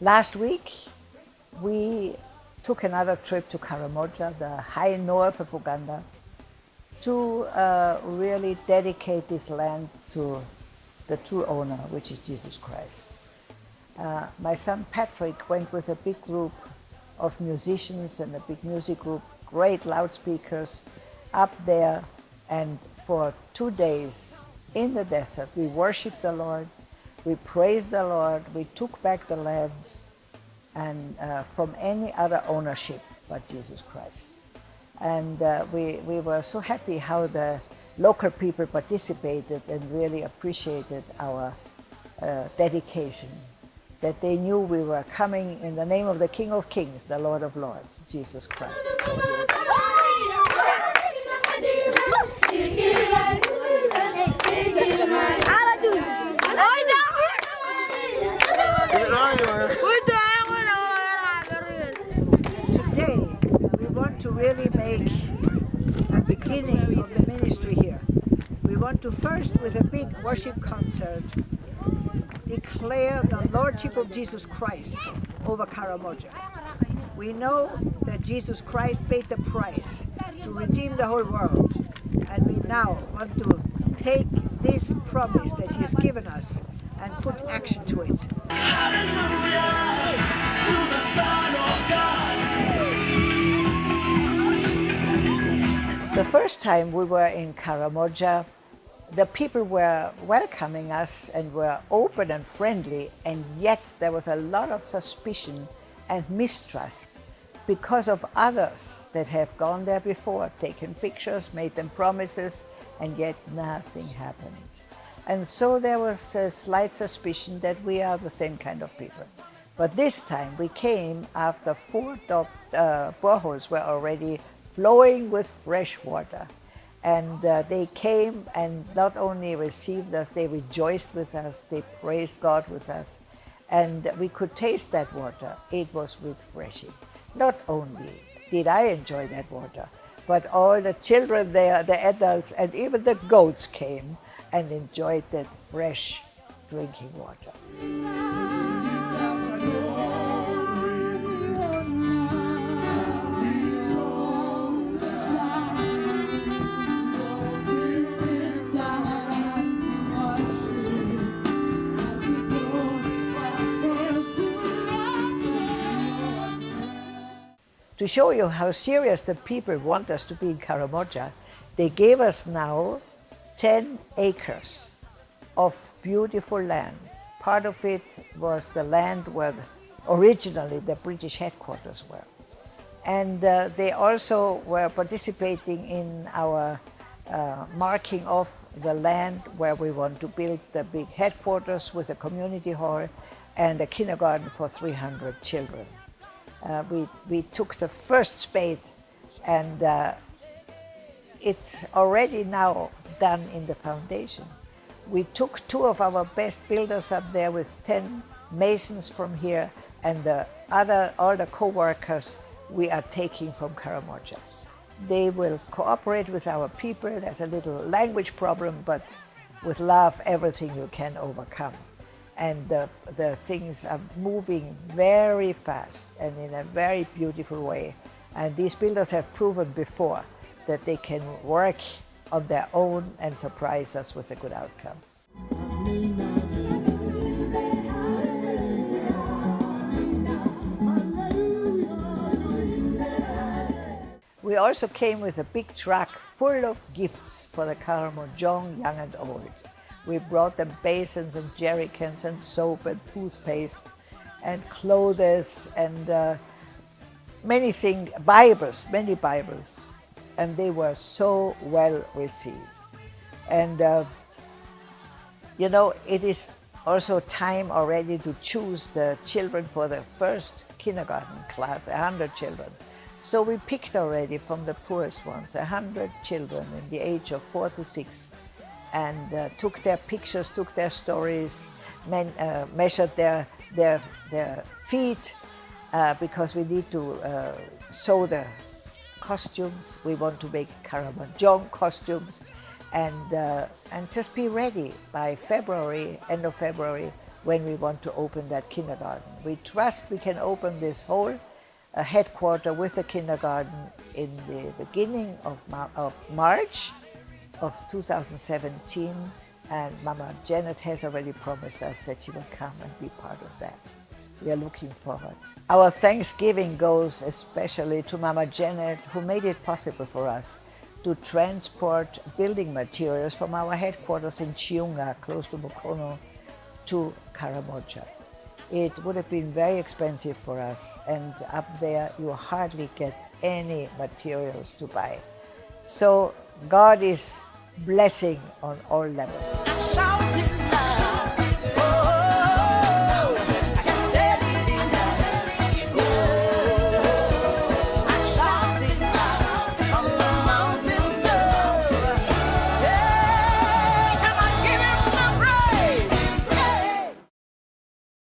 Last week, we took another trip to Karamoja, the high north of Uganda, to uh, really dedicate this land to the true owner, which is Jesus Christ. Uh, my son Patrick went with a big group of musicians and a big music group, great loudspeakers, up there and for two days in the desert we worshiped the Lord, we praised the Lord, we took back the land and uh, from any other ownership but Jesus Christ. And uh, we, we were so happy how the local people participated and really appreciated our uh, dedication, that they knew we were coming in the name of the King of Kings, the Lord of Lords, Jesus Christ. Today, we want to really make a beginning of the ministry here. We want to first, with a big worship concert, declare the Lordship of Jesus Christ over Karamoja. We know that Jesus Christ paid the price to redeem the whole world. And we now want to take this promise that he has given us and put action to it. The first time we were in Karamoja, the people were welcoming us and were open and friendly, and yet there was a lot of suspicion and mistrust because of others that have gone there before, taken pictures, made them promises, and yet nothing happened. And so there was a slight suspicion that we are the same kind of people. But this time we came after four uh, boreholes were already flowing with fresh water. And uh, they came and not only received us, they rejoiced with us, they praised God with us. And we could taste that water. It was refreshing. Not only did I enjoy that water, but all the children there, the adults, and even the goats came and enjoyed that fresh drinking water. To show you how serious the people want us to be in Karamoja, they gave us now 10 acres of beautiful land. Part of it was the land where originally the British headquarters were. And uh, they also were participating in our uh, marking of the land where we want to build the big headquarters with a community hall and a kindergarten for 300 children uh, we, we took the first spade and uh, it's already now done in the foundation. We took two of our best builders up there with 10 masons from here and the other, all the co-workers we are taking from Karamoja. They will cooperate with our people. There's a little language problem, but with love, everything you can overcome and the, the things are moving very fast and in a very beautiful way. And these builders have proven before that they can work on their own and surprise us with a good outcome. We also came with a big truck full of gifts for the Karamojong young and old. We brought them basins and jerrycans and soap and toothpaste and clothes and uh, many things, Bibles, many Bibles. And they were so well received. And, uh, you know, it is also time already to choose the children for the first kindergarten class, 100 children. So we picked already from the poorest ones, 100 children in the age of four to six and uh, took their pictures, took their stories, men, uh, measured their, their, their feet uh, because we need to uh, sew the costumes. We want to make Karamojong costumes and, uh, and just be ready by February, end of February, when we want to open that kindergarten. We trust we can open this whole uh, headquarter with the kindergarten in the beginning of, Mar of March of 2017 and Mama Janet has already promised us that she will come and be part of that. We are looking forward. Our thanksgiving goes especially to Mama Janet who made it possible for us to transport building materials from our headquarters in Chiunga, close to Mukono, to Karamoja. It would have been very expensive for us and up there you hardly get any materials to buy. So God is blessing on all levels.